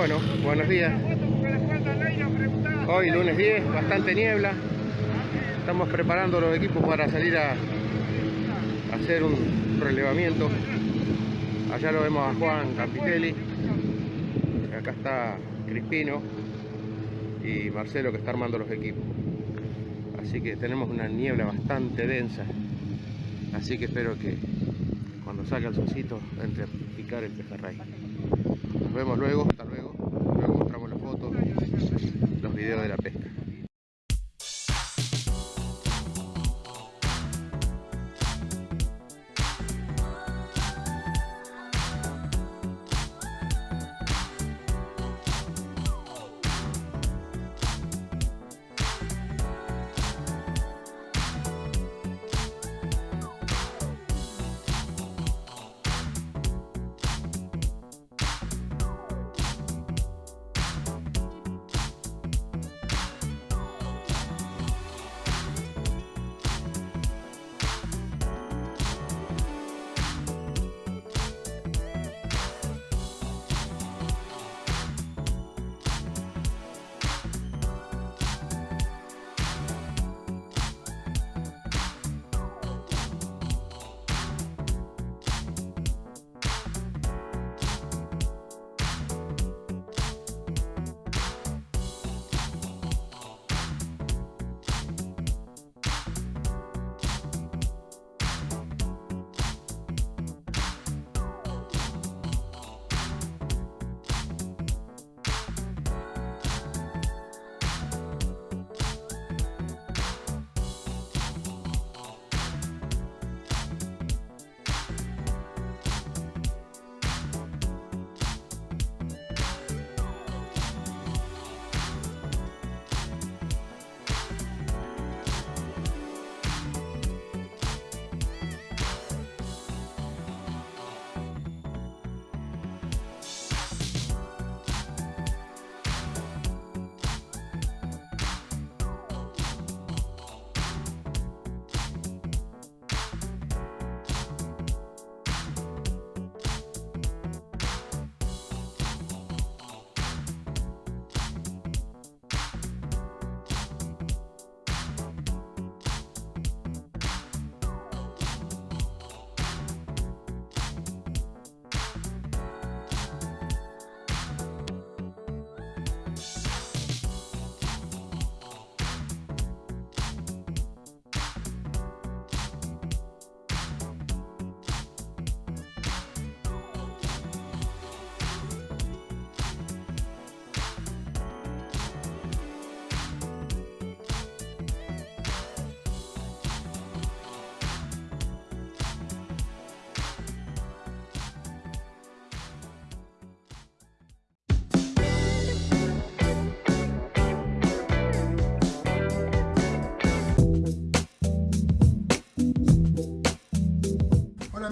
buenos días. Hoy lunes 10, bastante niebla. Estamos preparando los equipos para salir a hacer un relevamiento. Allá lo vemos a Juan Campitelli. Acá está Crispino y Marcelo que está armando los equipos. Así que tenemos una niebla bastante densa. Así que espero que cuando salga el solcito entre a picar el pejerrey. Nos vemos. Luego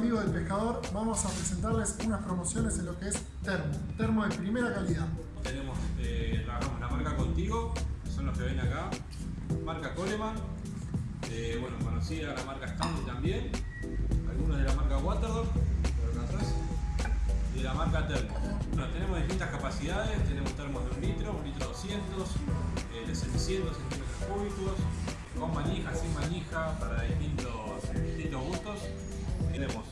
Del pescador, vamos a presentarles unas promociones en lo que es termo, termo de primera calidad. Tenemos, eh, la marca Contigo, son los que ven acá, marca Coleman, bueno, conocida la marca Stanley también, algunos de la marca Waterdog, y de la marca Termo. Tenemos distintas capacidades, tenemos termos de un litro, un litro 200, eh, de 700 centímetros cúbicos, con manija, sin manija, para distintos, distintos gustos. Tenemos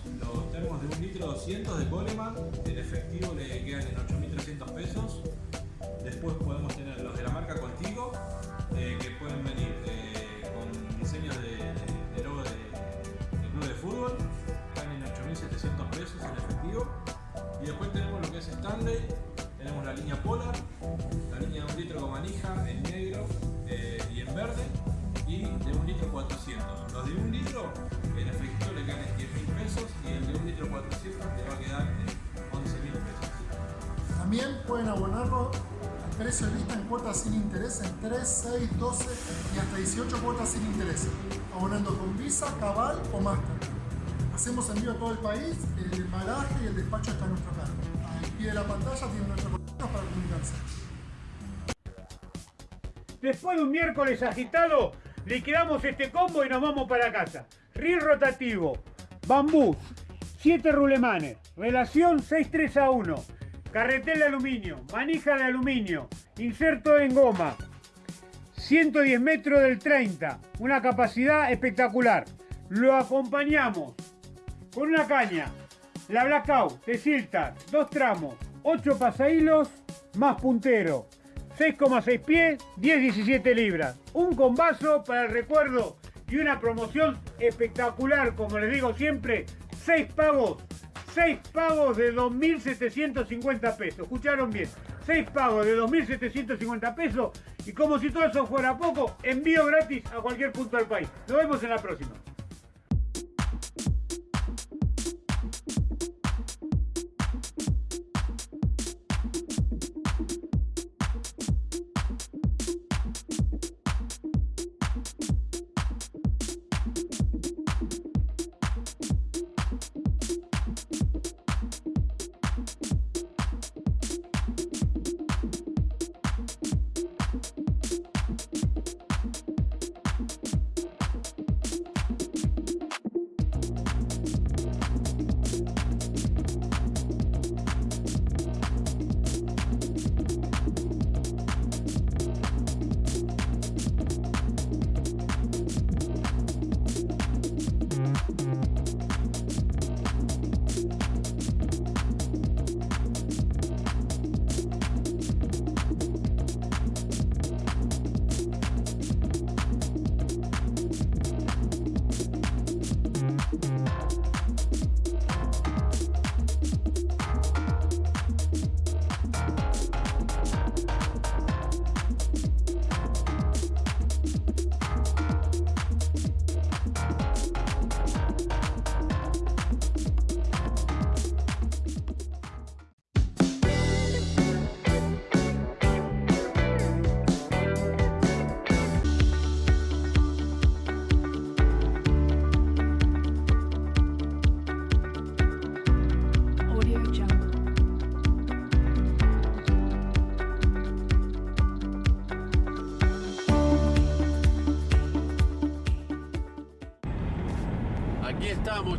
termos de un litro 200 de Coleman, en efectivo le quedan en 8.300 pesos. Después podemos tener los de la marca Contigo, eh, que pueden venir eh, con diseños de, de- de logo de, de club de fútbol, están en 8.700 pesos en efectivo. Y después tenemos lo que es Stanley, tenemos la línea Polar, la línea de un litro con manija en negro eh, y en verde, y de un litro 400. Los de un litro También pueden abonarlo al precio de vista en cuotas sin interés en 3, 6, 12 y hasta 18 cuotas sin interés, abonando con Visa, Cabal o Master. Hacemos envío a todo el país, el embalaje y el despacho está a nuestro cargo. Al pie de la pantalla tienen nuestro contacto para comunicarse. Después de un miércoles agitado, liquidamos este combo y nos vamos para casa. Reel rotativo, bambú, 7 rulemanes, relación 6-3 a 1, carretel de aluminio, manija de aluminio, inserto en goma, 110 metros del 30, una capacidad espectacular. Lo acompañamos con una caña, la Blackout de Siltar, dos tramos, 8 pasahilos más puntero, 6,6 pies, 10-17 libras. Un combazo para el recuerdo y una promoción espectacular, como les digo siempre, 6 pagos, 6 pagos de 2.750 pesos. ¿Escucharon bien? 6 pagos de 2.750 pesos y como si todo eso fuera poco, envío gratis a cualquier punto del país. Nos vemos en la próxima.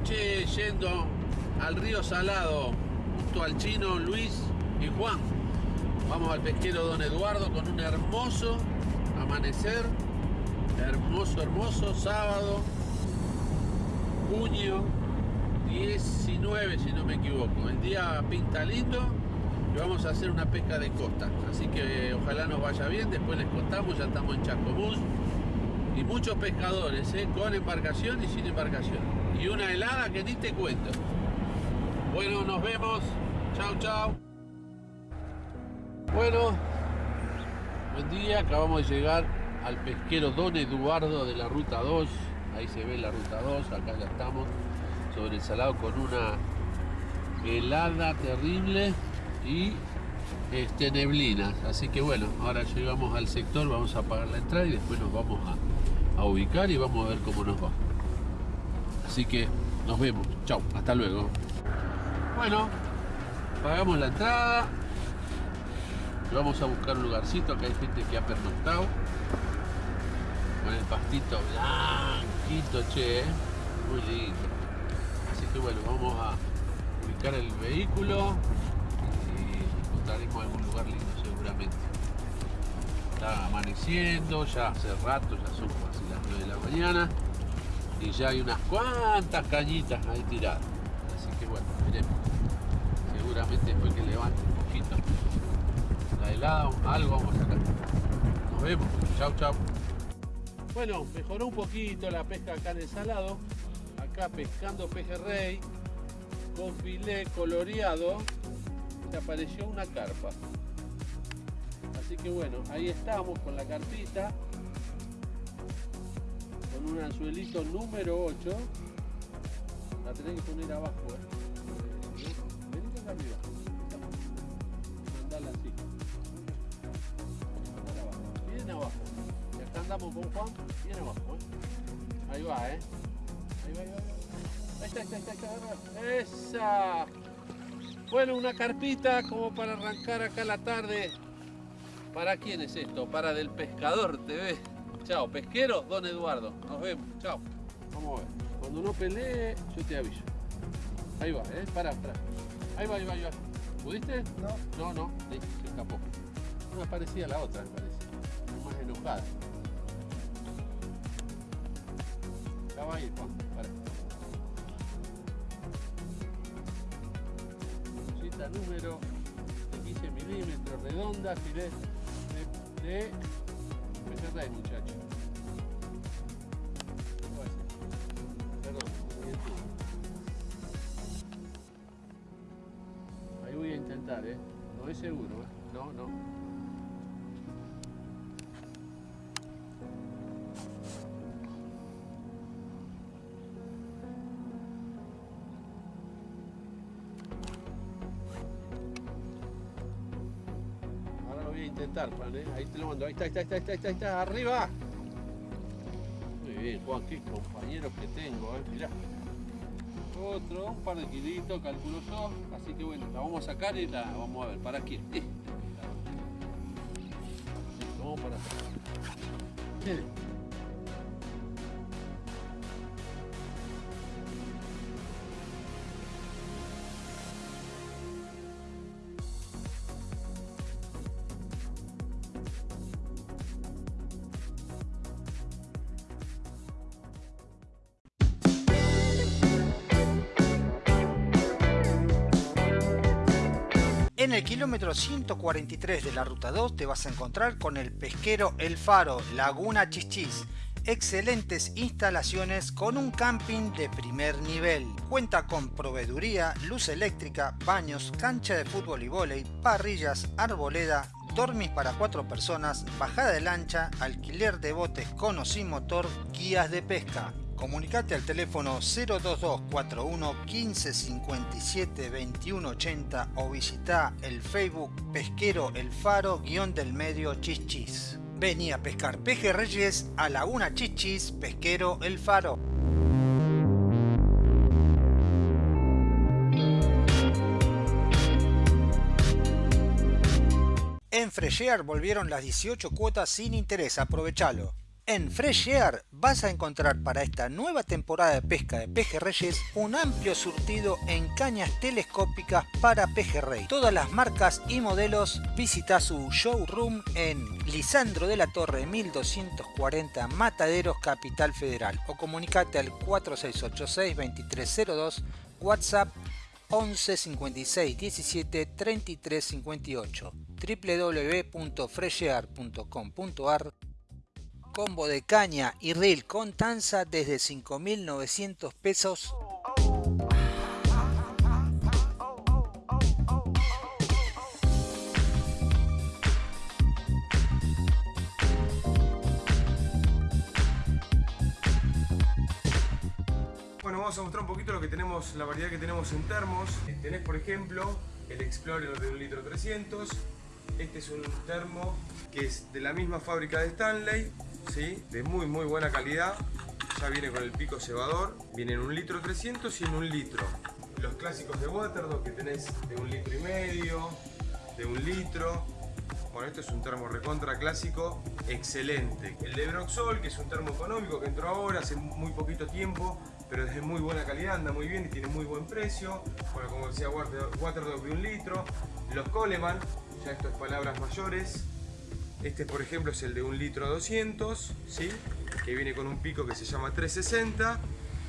Yendo al río Salado, junto al chino Luis y Juan. Vamos al pesquero Don Eduardo con un hermoso amanecer, hermoso, hermoso, sábado, junio 19, si no me equivoco. El día pinta lindo y vamos a hacer una pesca de costa. Así que ojalá nos vaya bien, después les contamos, ya estamos en Chacomús. Y muchos pescadores, ¿eh? con embarcación y sin embarcación. Y una helada que ni te cuento. Bueno, nos vemos. Chao, chao. Bueno, buen día. Acabamos de llegar al pesquero Don Eduardo de la Ruta 2. Ahí se ve la Ruta 2. Acá ya estamos sobre el salado con una helada terrible y este, neblinas. Así que bueno, ahora llegamos al sector, vamos a pagar la entrada y después nos vamos a ubicar y vamos a ver cómo nos va. Así que nos vemos. Chao, hasta luego. Bueno, pagamos la entrada. Vamos a buscar un lugarcito, acá hay gente que ha pernoctado. Con el pastito blanquito, che, ¿eh? muy lindo. Así que bueno, vamos a ubicar el vehículo y encontraremos algún lugar lindo seguramente. Está amaneciendo, ya hace rato, ya son casi las 9 de la mañana y ya hay unas cuantas cañitas ahí tiradas. Así que bueno, veremos. Seguramente después que levante un poquito la helada, algo vamos a sacar. Nos vemos. Chau, chau. Bueno, mejoró un poquito la pesca acá en el salado. Acá pescando pejerrey con filé coloreado. Se apareció una carpa. Así que bueno, ahí estamos con la carpita. Un anzuelito número 8. La tenés que poner abajo. ¿eh? Acá arriba. Mandala así. Mandala abajo. Bien abajo. Y acá andamos con Juan. Bien abajo. ¿eh? Ahí va, ¿eh? Ahí va, ahí va, ahí está, ahí está. Esa. Bueno, una carpita como para arrancar acá la tarde. ¿Para quién es esto? Para Del Pescador TV. Chao, pesquero, don Eduardo. Nos vemos. Chao. Vamos a ver. Cuando no pelee, yo te aviso. Ahí va, ¿eh? Para, para. Ahí va, ahí va, ahí va. ¿Pudiste? No. No, no, listo, se escapó. Una parecida a la otra, me parece. Más enojada. Ya va a ir, Juan. Para. Cita número de 15 milímetros, redonda, filet de, de muchacho. Seguro, ¿eh? No, no. Ahora lo voy a intentar, Juan, ¿eh? Ahí te lo mando. Ahí está, ahí está, ahí está, está, está, arriba. Muy bien, Juan, qué compañeros que tengo, ¿eh? Mirá. Otro, un par de kilitos, calculo yo. Así que bueno, la vamos a sacar y la vamos a ver. ¿Para quién? Para. En el kilómetro 143 de la ruta 2 te vas a encontrar con el pesquero El Faro, Laguna Chichis. Excelentes instalaciones con un camping de primer nivel. Cuenta con proveeduría, luz eléctrica, baños, cancha de fútbol y vóley, parrillas, arboleda, dormis para cuatro personas, bajada de lancha, alquiler de botes con o sin motor, guías de pesca. Comunicate al teléfono 02241 15 57 21 80 o visita el Facebook Pesquero El Faro guion del medio Chichis. Vení a pescar pejerreyes a Laguna Chichis Pesquero El Faro. En Freshear volvieron las 18 cuotas sin interés, aprovechalo. En Fresh vas a encontrar para esta nueva temporada de pesca de pejerreyes un amplio surtido en cañas telescópicas para pejerrey. Todas las marcas y modelos visita su showroom en Lisandro de la Torre 1240 Mataderos Capital Federal o comunicate al 4686 2302 WhatsApp 11 56 17 33 58 www.freshear.com.ar combo de caña y reel con tanza desde 5.900 pesos. Bueno, vamos a mostrar un poquito lo que tenemos, la variedad que tenemos en termos. Tenés, por ejemplo, el Explorer de 1 litro 300. Este es un termo que es de la misma fábrica de Stanley, de muy muy buena calidad. Ya viene con el pico cebador. Viene en un litro 300 y en un litro. Los clásicos de Waterdog que tenés de un litro y medio, de un litro. Bueno, esto es un termo recontra clásico, excelente. El de Broxol, que es un termo económico que entró ahora hace muy poquito tiempo, pero es de muy buena calidad, anda muy bien y tiene muy buen precio. Bueno, como decía Waterdog de un litro. Los Coleman, ya esto es palabras mayores. Este, por ejemplo, es el de un litro 200, ¿sí? que viene con un pico que se llama 360,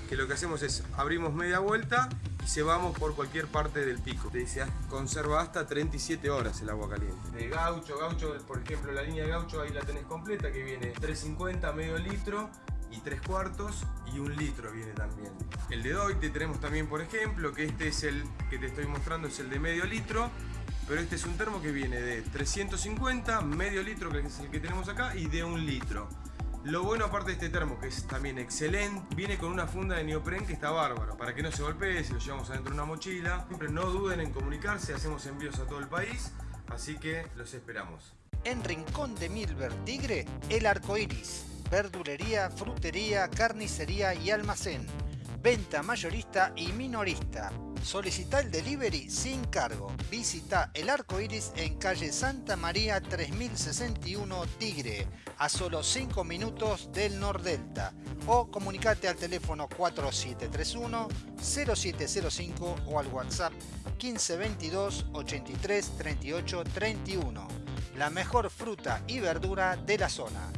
que lo que hacemos es abrimos media vuelta y cebamos por cualquier parte del pico. Te dice, conserva hasta 37 horas el agua caliente. De gaucho, gaucho, por ejemplo, la línea de gaucho ahí la tenés completa, que viene 350, medio litro y 3 cuartos y un litro viene también. El de Doite tenemos también, por ejemplo, que este es el que te estoy mostrando, es el de medio litro, pero este es un termo que viene de 350, medio litro, que es el que tenemos acá, y de un litro. Lo bueno aparte de este termo, que es también excelente, viene con una funda de neopren que está bárbaro, para que no se golpee, si lo llevamos adentro de una mochila. Siempre no duden en comunicarse, hacemos envíos a todo el país, así que los esperamos. En Rincón de Milver Tigre, el arco iris. Verdulería, frutería, carnicería y almacén. Venta mayorista y minorista. Solicita el delivery sin cargo. Visita el arco iris en calle Santa María 3061 Tigre, a solo 5 minutos del Nordelta. O comunicate al teléfono 4731 0705 o al WhatsApp 1522 83 38 31. La mejor fruta y verdura de la zona.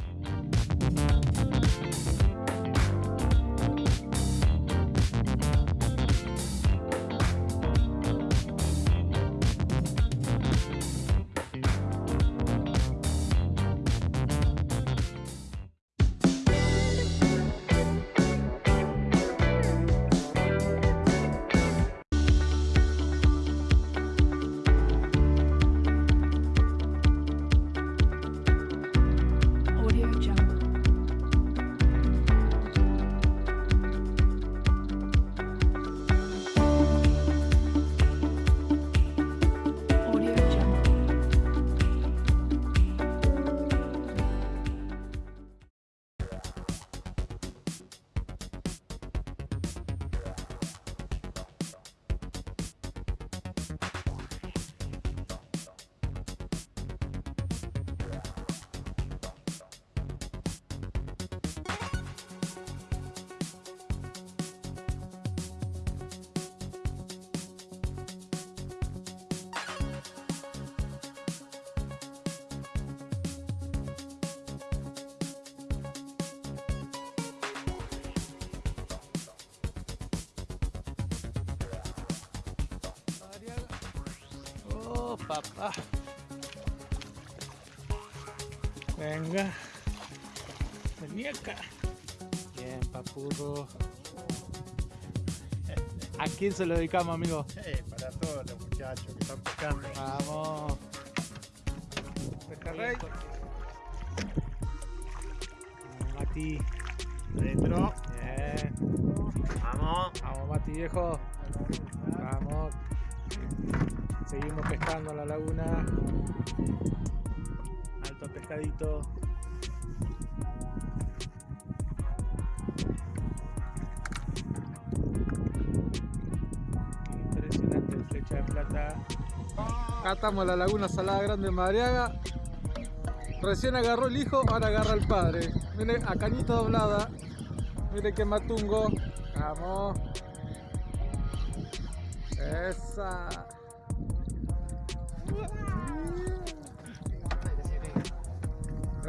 Oh, papá. Venga. Vení acá. Bien, papurro. ¿A quién se lo dedicamos, amigo? Eh, para todos los muchachos que están pescando. Vamos. Pejarrey. Mati. Adentro. Bien. Vamos. Vamos, Mati, viejo. Pescando en la laguna. Alto pescadito. Impresionante flecha de plata. Acá estamos en la laguna Salada Grande de Madriaga. Recién agarró el hijo, ahora agarra el padre. Mire, a cañita doblada. Mire que matungo. Vamos. Esa.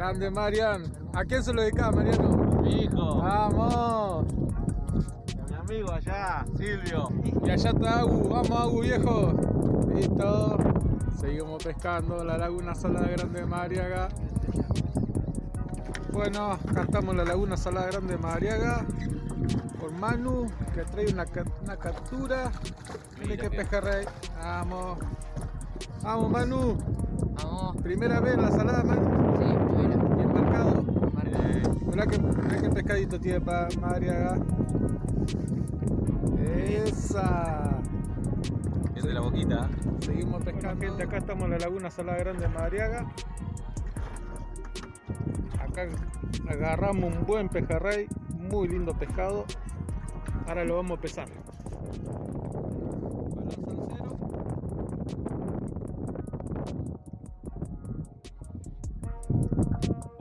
Grande Marian. ¿A quién se lo dedicaba, Mariano? Mi hijo, Vamos. mi amigo allá, Silvio. Y allá está Agu. Vamos, Agu, viejo. Listo. Seguimos pescando la laguna Salada Grande de Madariaga. Bueno, acá estamos en la laguna Salada Grande de Madariaga. Con Manu, que trae una, ca- una captura. Mire que pejerrey. Vamos. Vamos, Manu. Vamos. Primera vez en la salada, Manu. Sí, primero. Bien marcado. Mirá que, mirá que pescadito tiene para Madariaga. Esa. Es de la boquita. Seguimos pescando. gente, acá estamos en la laguna Salada Grande de Madariaga. Acá agarramos un buen pejerrey, muy lindo pescado. Ahora lo vamos a pesar.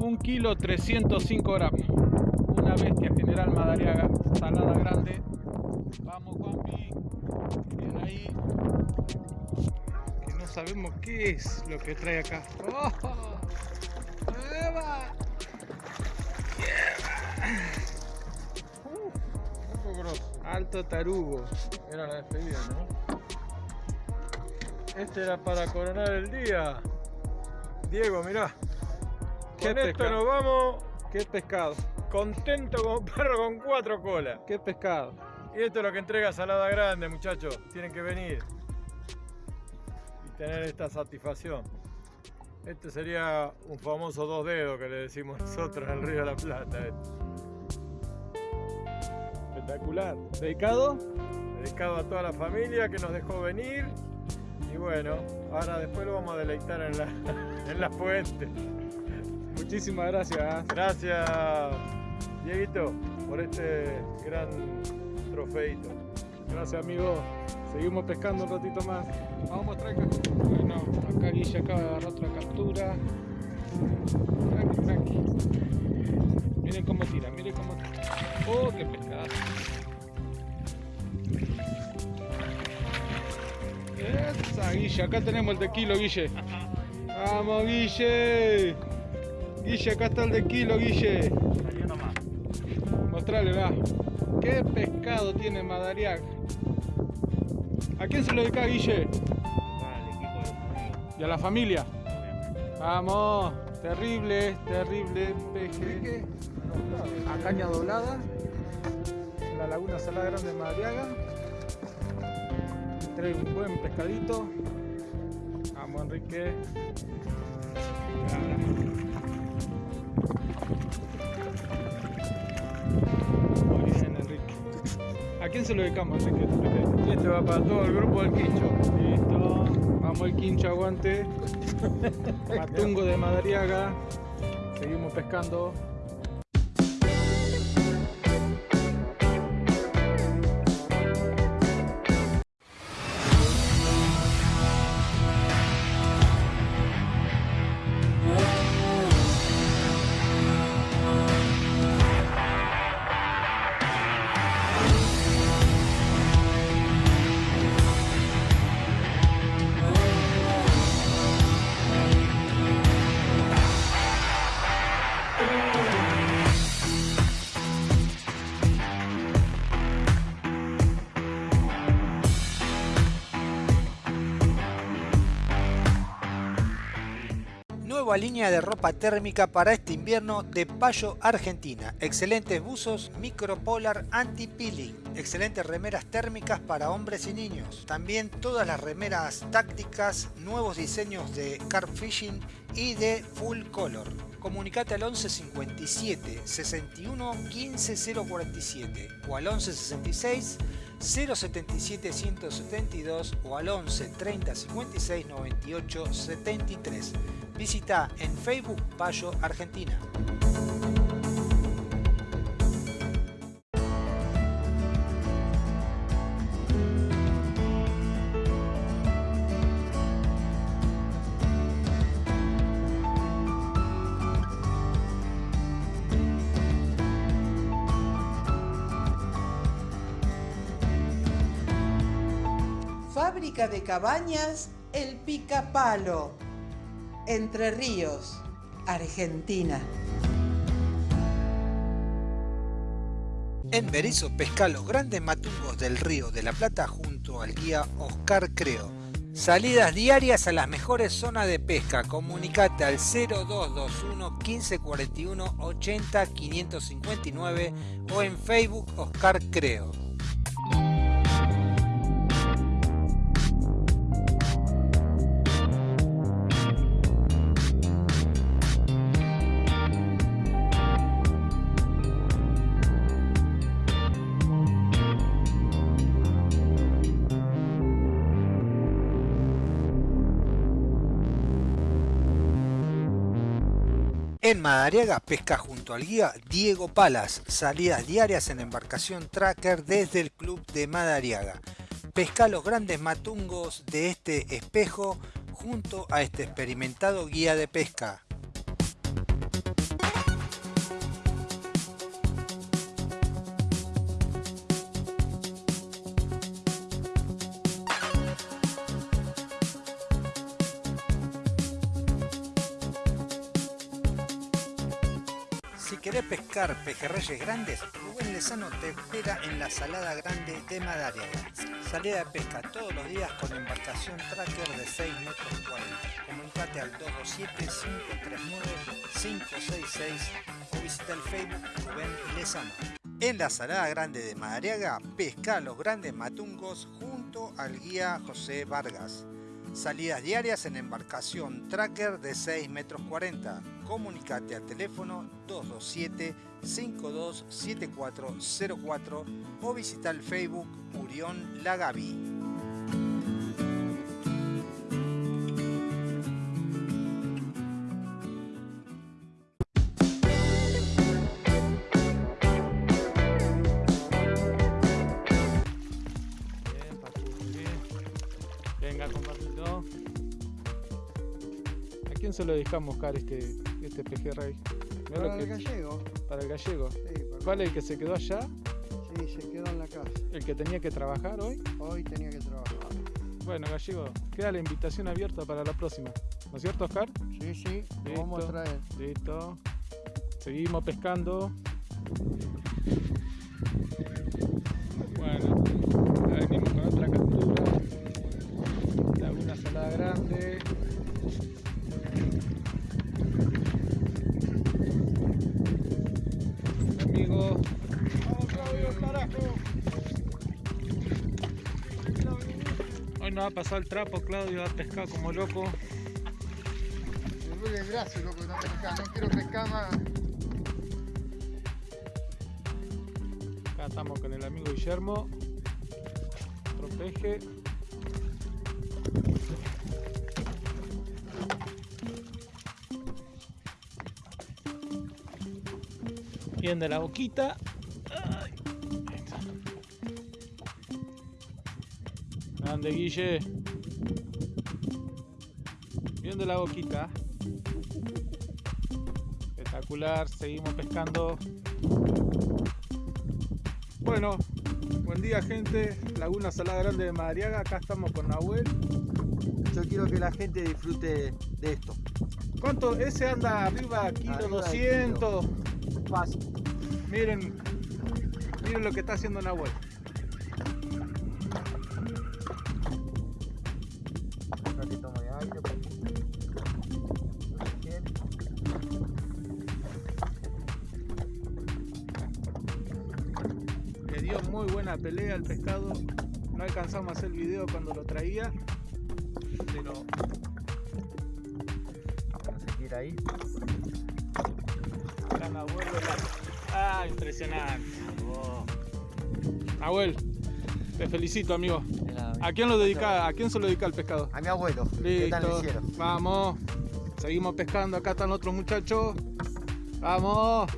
1 kilo 305 gramos. Una bestia general madariaga salada grande. Vamos Juanpi. Bien ahí. Que no sabemos qué es lo que trae acá. ¡Oh! ¡Eva! Yeah. Uh, un poco grosso. Alto tarugo. Era la despedida, ¿no? Este era para coronar el día. Diego, mirá. ¿Qué Con esto pescado? nos vamos ¿Qué pescado? contento como perro con cuatro colas. ¿Qué pescado? Y esto es lo que entrega Salada Grande, muchachos. Tienen que venir y tener esta satisfacción. Este sería un famoso dos dedos que le decimos nosotros en el Río de la Plata. Espectacular. ¿Dedicado? Dedicado a toda la familia que nos dejó venir. Y bueno, ahora después lo vamos a deleitar en la, en la fuente. Muchísimas gracias. Gracias, Dieguito, por este gran trofeito. Gracias amigo. Seguimos pescando un ratito más. Vamos, tranca. Bueno, acá Guille acaba de agarrar otra captura. Tranqui, tranqui. Miren cómo tira, miren cómo tira. Oh, qué pescado. Esa, Guille, acá tenemos el de kilo, Guille. Vamos, Guille. Guille, acá está el de kilo, Guille. Mostrale, va. ¿Qué pescado tiene Madariaga? ¿A quién se lo dedica, Guille? ¿Y a la familia? Vamos, terrible, terrible peje. A caña doblada. En la laguna Salada Grande de Madariaga. Trae un buen pescadito. Vamos, Enrique. ¿A quién se lo dedicamos, Enrique? Este va para todo el grupo del Quincho. Listo. Vamos el quincho, aguante. Matungo de Madariaga. Seguimos pescando. Nueva línea de ropa térmica para este invierno de Payo Argentina. Excelentes buzos micropolar anti-peeling. Excelentes remeras térmicas para hombres y niños. También todas las remeras tácticas, nuevos diseños de carp fishing y de full color. Comunicate al 11 57 61 15 047 o al 11 66 077 172 o al 11 30 56 98 73. Visita en Facebook Payo Argentina. Fábrica de cabañas El Picapalo. Entre Ríos, Argentina. En Berizo pesca los grandes matungos del río de la Plata junto al guía Oscar Creo. Salidas diarias a las mejores zonas de pesca. Comunicate al 0221 1541 80 559 o en Facebook Oscar Creo. En Madariaga pesca junto al guía Diego Palas, salidas diarias en embarcación tracker desde el club de Madariaga. Pesca los grandes matungos de este espejo junto a este experimentado guía de pesca. Pejerreyes grandes, Rubén Lezano te espera en la Salada Grande de Madariaga. Salida de pesca todos los días con embarcación tracker de 6 metros 40. Comunicate al 227-539-566 o visita el Facebook Rubén Lezano. En la Salada Grande de Madariaga, pesca los grandes matungos junto al guía José Vargas. Salidas diarias en embarcación tracker de 6 metros 40 comunicate al teléfono 227-527404 o visita el Facebook Murión Lagavi. Venga, compartirlo. ¿A quién se lo dejamos, Car, este, este pejerrey? Mirá Para el que- gallego. Para el gallego. Sí, para- ¿Cuál es el que se quedó allá? Sí, se quedó en la casa. ¿El que tenía que trabajar hoy? Hoy tenía que trabajar. Bueno, gallego, queda la invitación abierta para la próxima. ¿No es cierto, Oscar? Sí, sí, lo vamos a Listo, traer. Listo. Seguimos pescando. Bueno, venimos con otra captura. Laguna salada grande. Ha pasado el trapo, Claudio, ha pescado como loco. Me duele el brazo, loco, no pescar. No quiero pescar más. Acá estamos con el amigo Guillermo. Otro peje. Bien de la boquita. Grande Guille. Bien de la boquita. Espectacular. Seguimos pescando. Bueno, buen día gente, Laguna Salada Grande de Madariaga, acá estamos con Nahuel. Yo quiero que la gente disfrute de esto. ¿Cuánto? Ese anda arriba, kilo Arriba de 200. Fácil. Miren, miren lo que está haciendo Nahuel. Alcanzamos a hacer el video cuando lo traía. Pero Bueno, se tira ahí. acá la- Ah, impresionante. Nahuel, te felicito amigo. ¿A quién lo dedica? ¿A quién se lo dedica el pescado? A mi abuelo. ¿Qué tal le Listo. Vamos. Seguimos pescando. Acá están otros muchachos. Vamos.